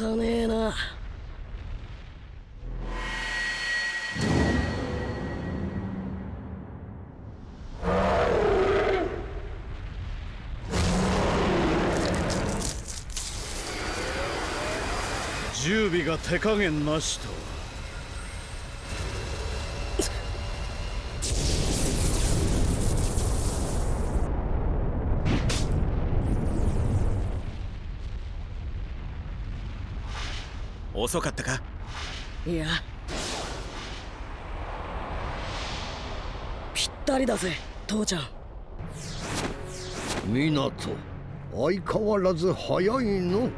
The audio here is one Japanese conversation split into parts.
かねえな。準備が手加減なしと。遅かったか？いや。ぴったりだぜ父ちゃん。港相変わらず早いの。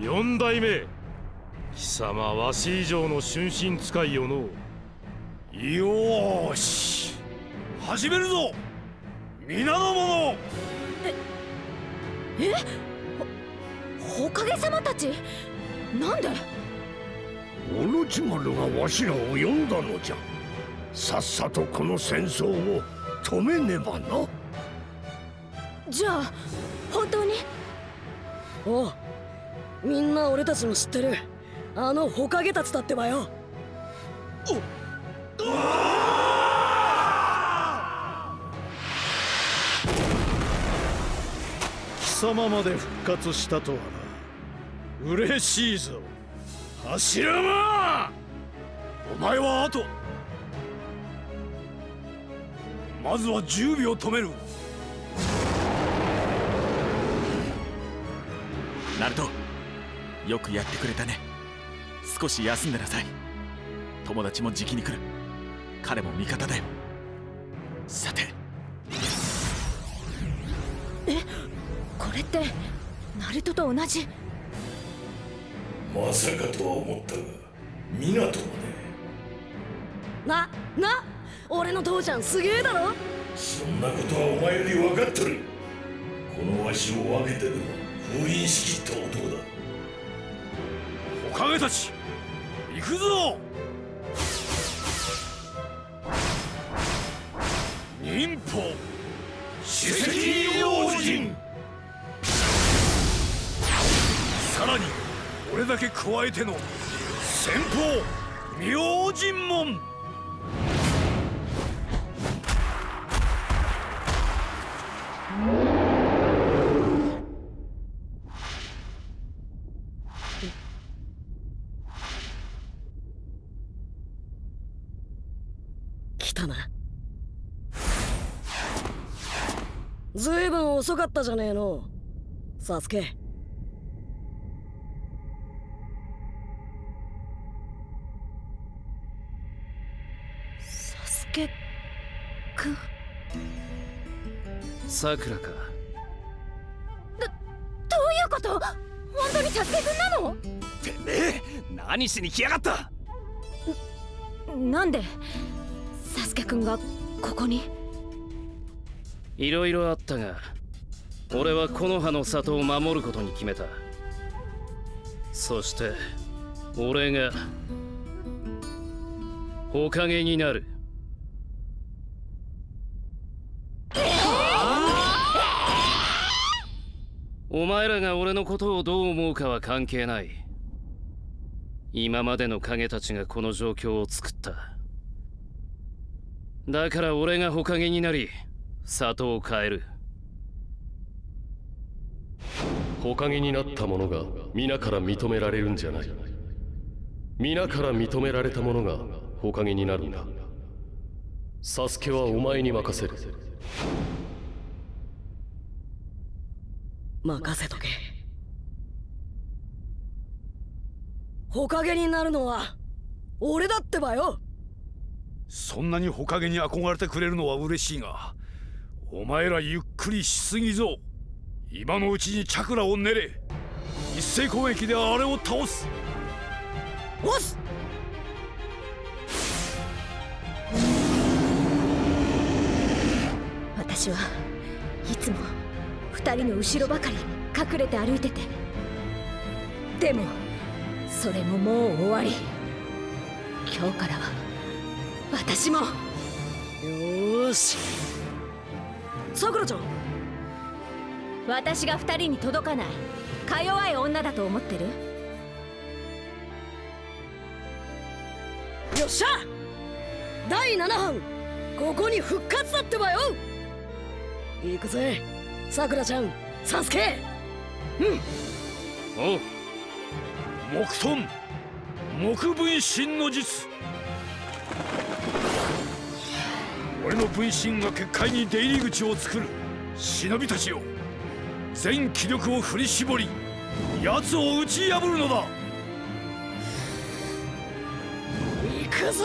四代目。貴様わし以上の春心使いよの。よーし。始めるぞ。皆の者。えほかげ様たち？なんで？オロチマルがわしらを呼んだのじゃ。さっさとこの戦争を止めねばな。じゃあ本当に？おう。みんな俺たちの知ってる。あのホカゲたちだってばよ。貴様まで復活したとはな嬉しいぞ。柱間お前は後。まずは10秒止める。ナルトよくやってくれたね。少し休んでなさい。友達もじきに来る。彼も味方だよ。さて。えこれってナルトと同じ？まさかとは思ったが港まで。なな俺の父ちゃんすげえだろ？そんなことはお前より分かっとる。このわしを分けてでも封印しきった男だ。おかげたち行くぞ！忍法史跡用心俺だけ加えての先方明神門。来たな。ずいぶん遅かったじゃねえの。サスケ。サスケくん。さくらか。どういうこと？本当にサスケくんなの？てめえ何しに来やがった？なんで？サスケくんがここに？いろいろあったが俺はこの葉の里を守ることに決めた。そして俺がおかげになるお前らが俺のことをどう思うかは関係ない。今までの影たちがこの状況を作った。だから俺がほかげになり里を変える。ほかげになった者が皆から認められるんじゃない。皆から認められた者がほかげになるんだ。サスケはお前に任せる。任せとけ。ほかげになるのは俺だってばよ。そんなにほかげに憧れてくれるのは嬉しいがお前らゆっくりしすぎぞ。今のうちにチャクラを練れ。一斉攻撃であれを倒す。おす。私はいつも二人の後ろばかり隠れて歩いてて。でもそれももう終わり。今日からは私も。よし。さくらちゃん。私が二人に届かない。か弱い女だと思ってる？よっしゃ。第7班。ここに復活だってばよ。行くぜ。さくらちゃんサスケ。おう木遁木分身の術。俺の分身が結界に出入り口を作る。忍びたちよ。全気力を振り絞り奴を打ち破るのだ。行くぞ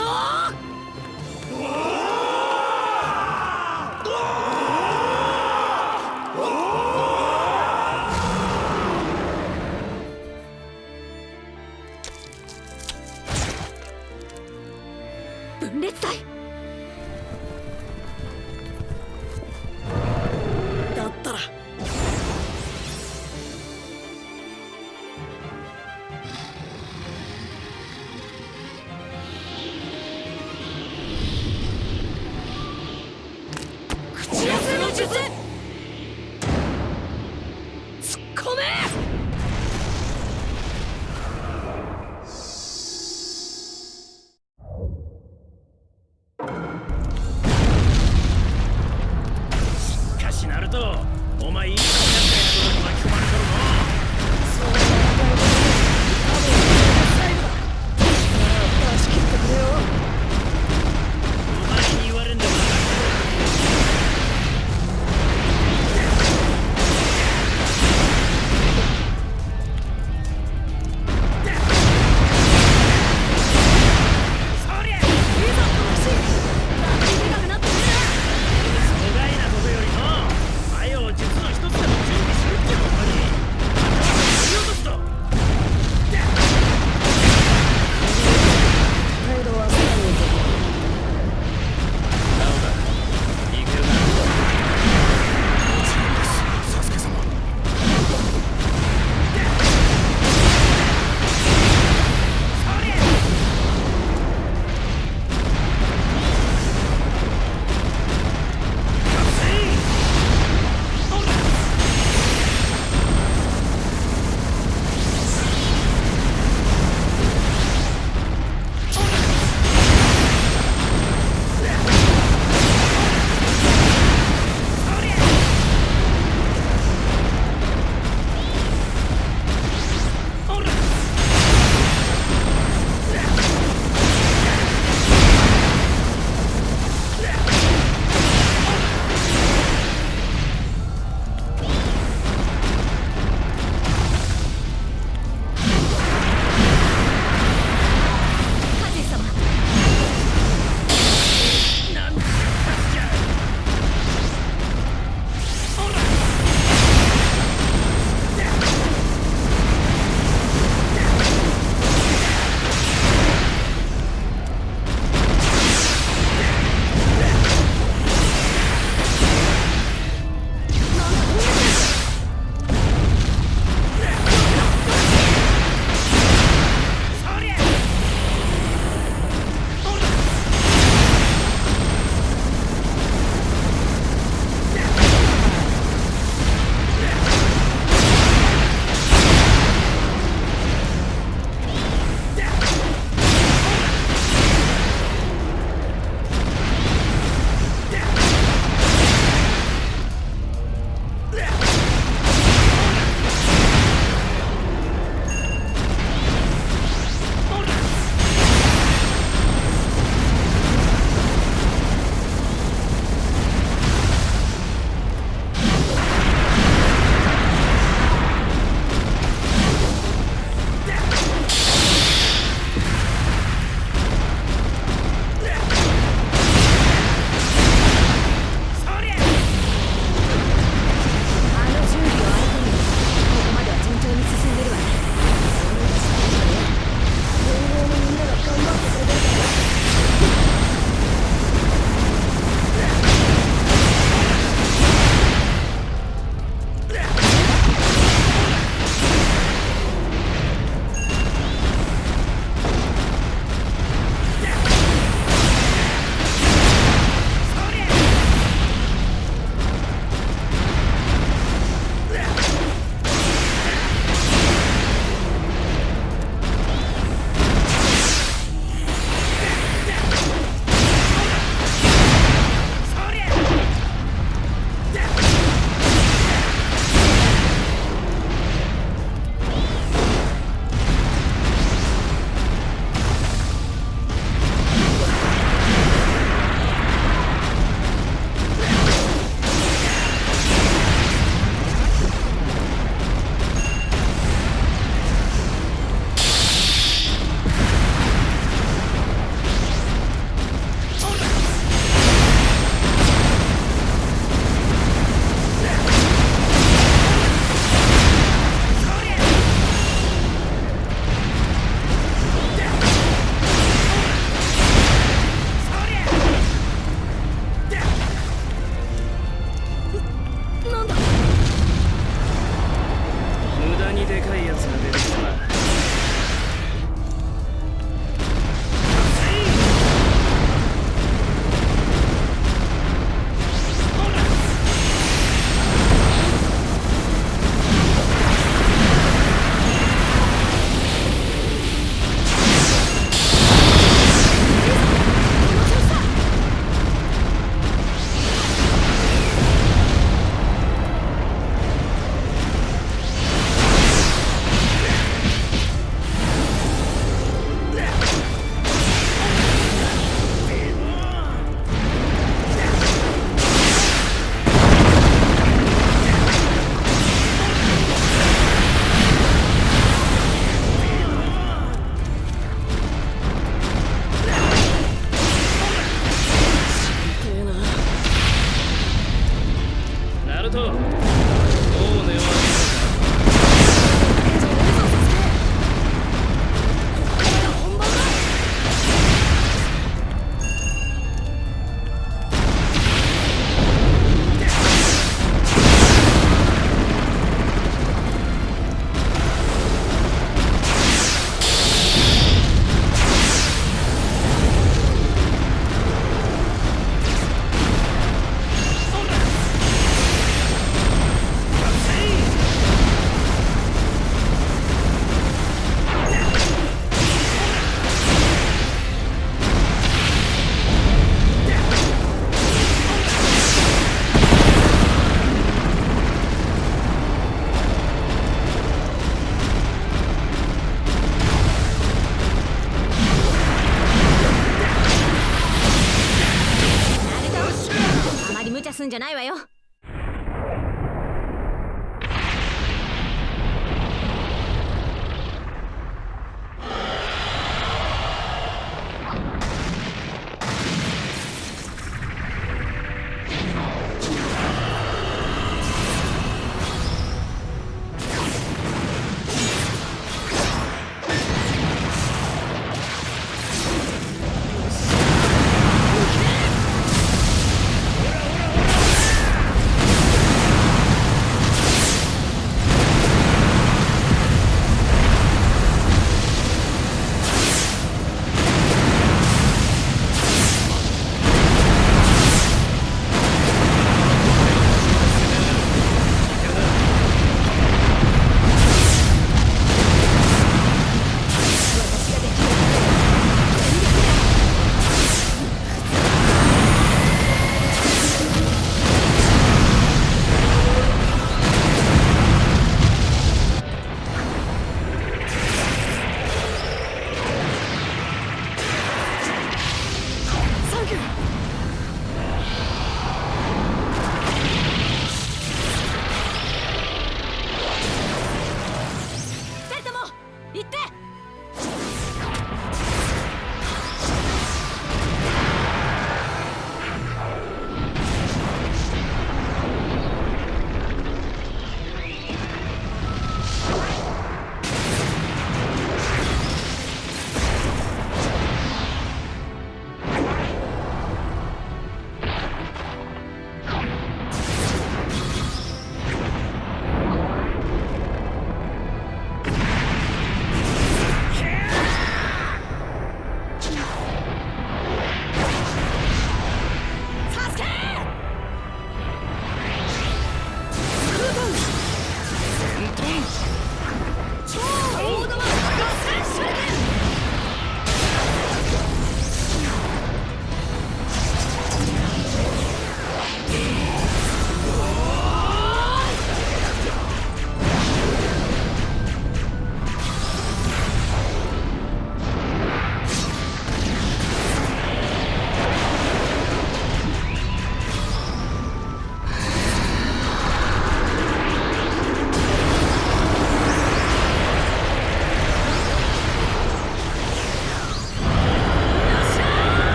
分裂隊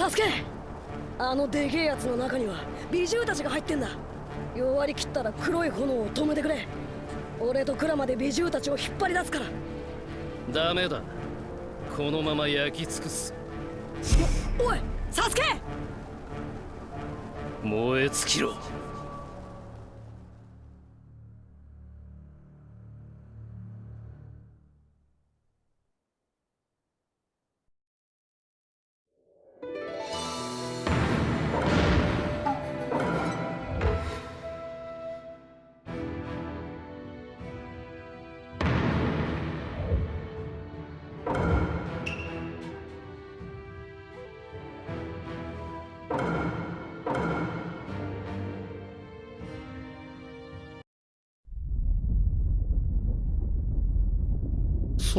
サスケあのでけえやつの中には美獣たちが入ってんだ。弱り切ったら黒い炎を止めてくれ。俺とクラマで美獣たちを引っ張り出すから。ダメだ。このまま焼き尽くす。おおいサスケ燃え尽きろ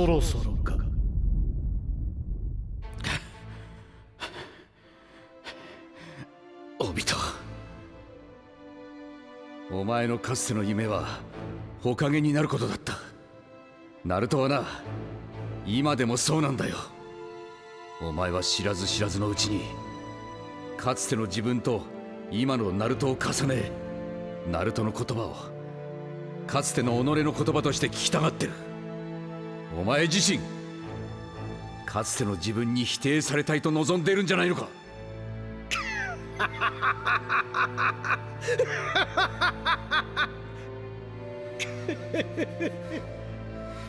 そろそろか。オビトお前のかつての夢は火影になることだった。ナルトはな今でもそうなんだよ。お前は知らず知らずのうちにかつての自分と今のナルトを重ねナルトの言葉をかつての己の言葉として聞きたがってる。お前自身かつての自分に否定されたいと望んでいるんじゃないのか？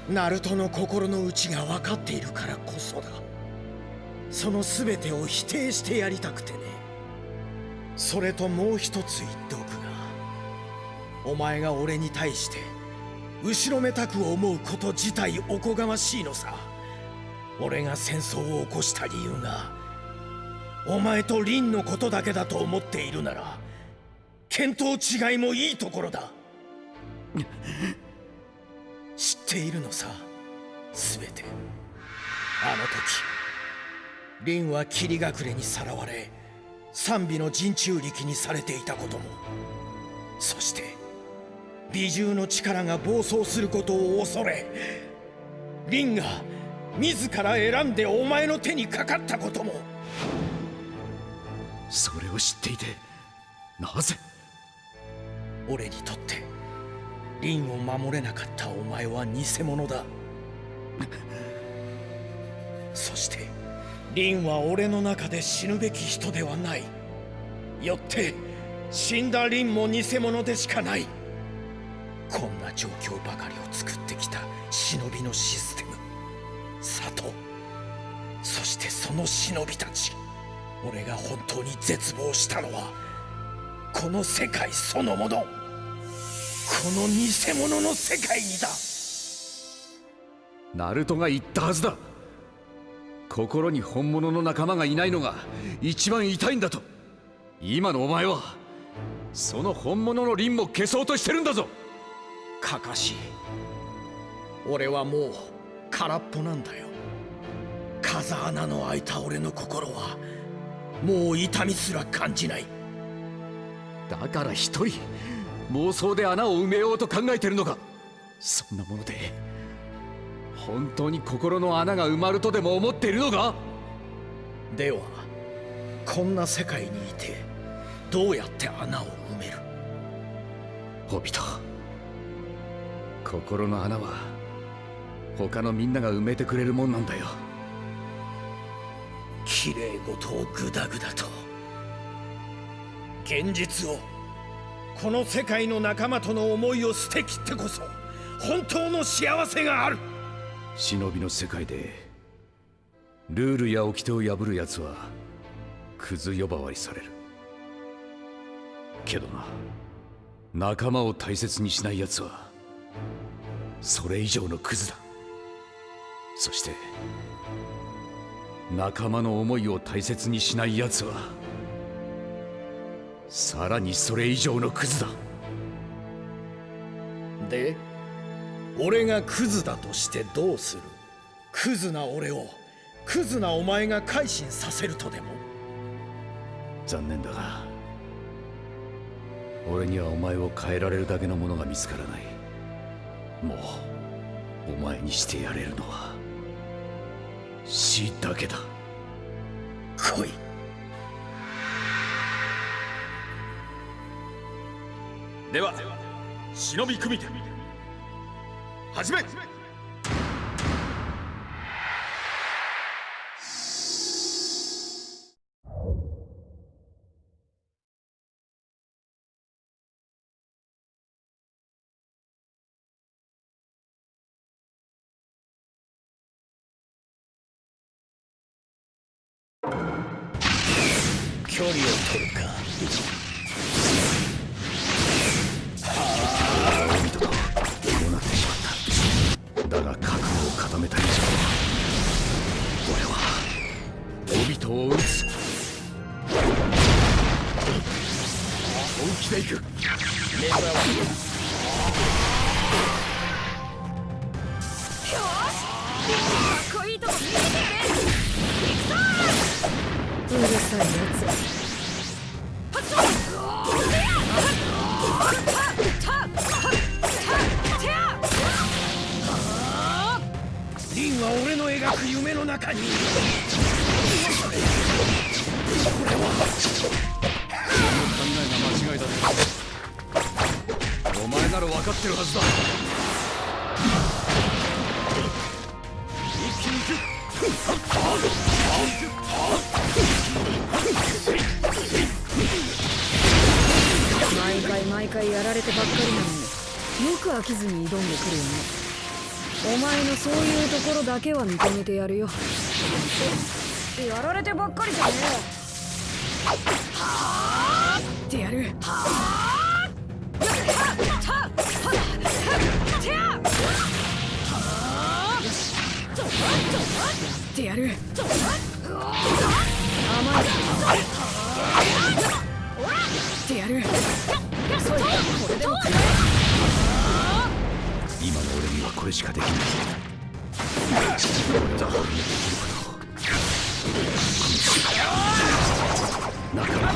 ナルトの心の内が分かっているからこそだ。その全てを否定してやりたくてね。それともう一つ言っておくがお前が俺に対して後ろめたく思うこと自体おこがましいのさ。俺が戦争を起こした理由がお前と凛のことだけだと思っているなら見当違いもいいところだ。知っているのさ全て。あの時凛は霧隠れにさらわれ賛美の陣中力にされていたことも。そして美獣の力が暴走することを恐れ凛が自ら選んでお前の手にかかったことも。それを知っていてなぜ？俺にとって凛を守れなかったお前は偽物だ。そして凛は俺の中で死ぬべき人ではない。よって死んだ凛も偽物でしかないこんな状況ばかりを作ってきた忍びのシステム。里。そしてその忍びたち。俺が本当に絶望したのはこの世界そのもの。この偽物の世界にだ。ナルトが言ったはずだ。心に本物の仲間がいないのが一番痛いんだと。今のお前はその本物の凛も消そうとしてるんだぞ。かかし俺はもう空っぽなんだよ。風穴の開いた俺の心はもう痛みすら感じない。だから一人妄想で穴を埋めようと考えてるのか。そんなもので本当に心の穴が埋まるとでも思っているのか？ではこんな世界にいてどうやって穴を埋める？ホビト心の穴は他のみんなが埋めてくれるもんなんだよ。綺麗事をグダグダと。現実をこの世界の仲間との思いを捨てきってこそ本当の幸せがある。忍びの世界でルールや掟を破る奴はクズ呼ばわりされる。けどな仲間を大切にしない奴はそれ以上のクズだ。そして仲間の思いを大切にしない奴はさらにそれ以上のクズだ。で俺がクズだとしてどうする？クズな俺をクズなお前が改心させるとでも？残念だが俺にはお前を変えられるだけのものが見つからないもうお前にしてやれるのは死だけだ。来い。では忍び組手始め距離を取るか。ってしまっただが覚悟を固めた以上俺はオビトを撃つ本気で行くかっこいいとこ見うるさいやリンは俺の描く夢の中にいる考えが間違いだお前なら分かってるはずだ一気に行く回やられてばっかりなのによく飽きずに挑んでくるよね。お前のそういうところだけは認めてやるよ。やられてばっかりじゃねえよ。はあってやる。ってやるこれで今の俺にはこれしかできない。俺は俺にできることを仲間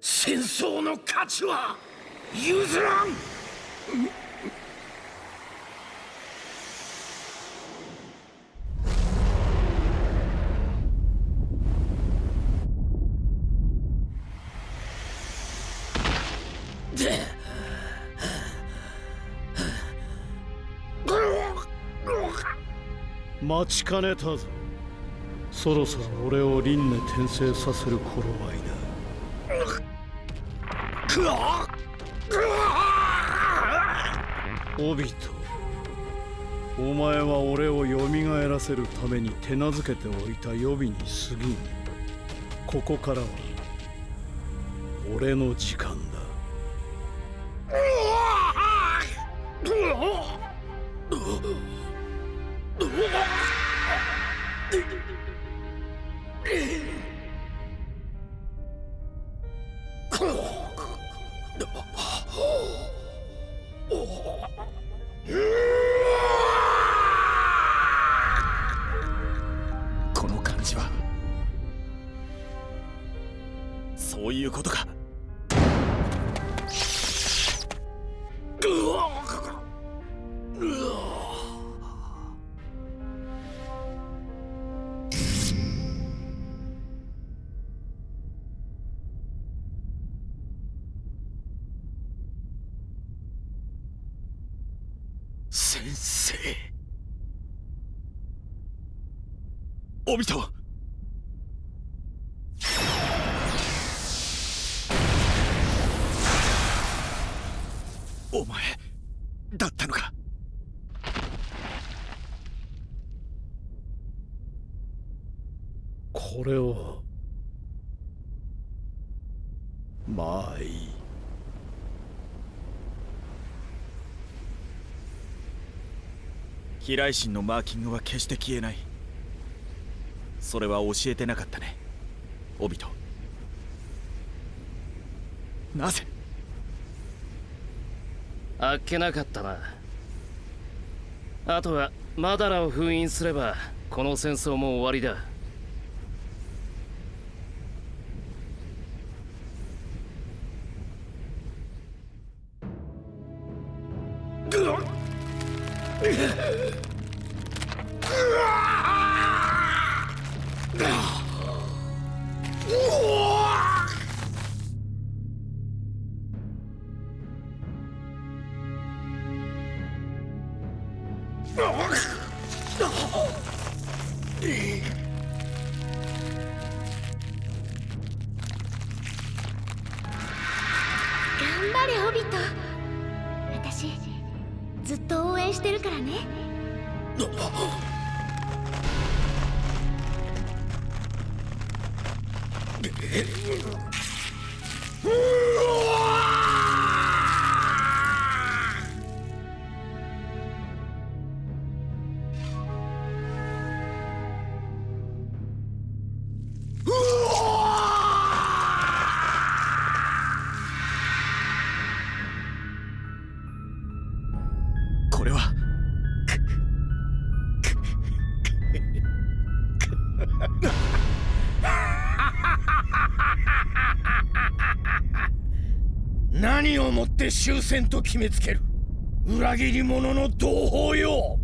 戦争の価値は譲らん。で待ちかねたぞそろそろ俺を輪廻転生させる頃合いくわだ。オビトお前は俺を蘇らせるために手なずけておいた予備に過ぎん。ここからは俺の時間。だお前だったのか？これをまあいい。飛来神のマーキングは決して消えないそれは教えてなかったね。オビト。なぜ？あっけなかったな。あとはマダラを封印すればこの戦争も終わりだ。私ずっと応援してるからね。終戦と決めつける。裏切り者の同胞よ。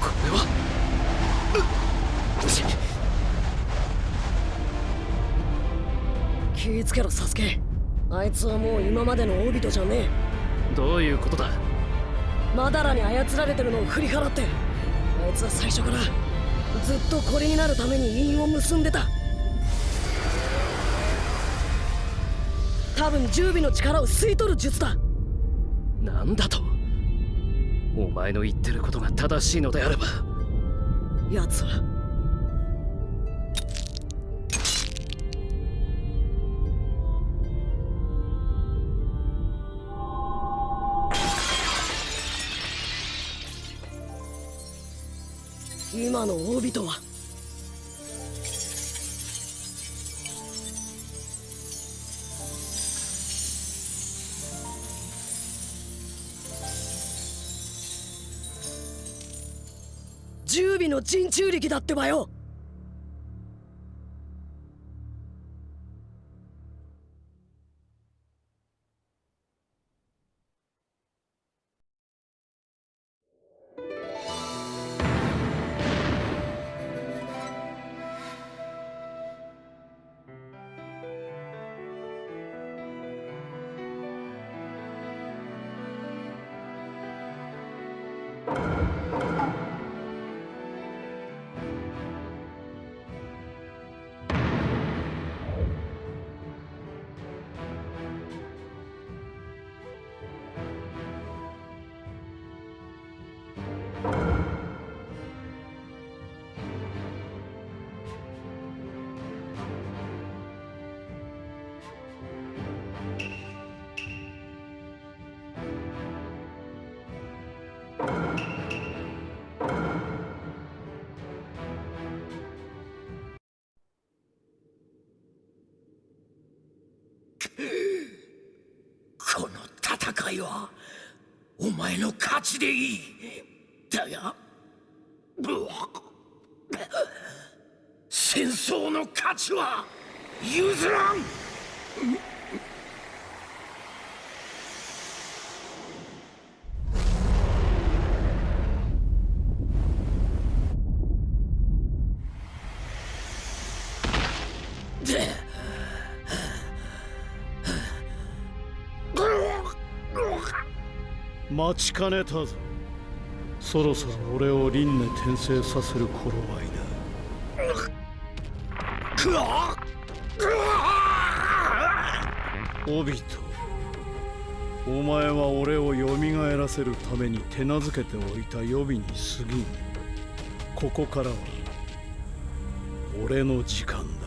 これは。気ぃつけろサスケ。あいつはもう今までのオビトじゃねどういうことだ。えマダラに操られてるのを振り払って。あいつは最初からずっとこれになるために因を結んでた。多分十尾の力を吸い取る術だ。なんだと。お前の言ってることが正しいのであれば。奴は今のオビトは。十尾の陣中力だってばよ。この戦いはお前の勝ちでいい。だが戦争の勝ちは譲らん。待ちかねたぞ。そろそろ俺を輪廻転生させる頃合いくわオビトお前は俺を蘇らせるために手なずけておいた予備に過ぎん。ここからは俺の時間だ。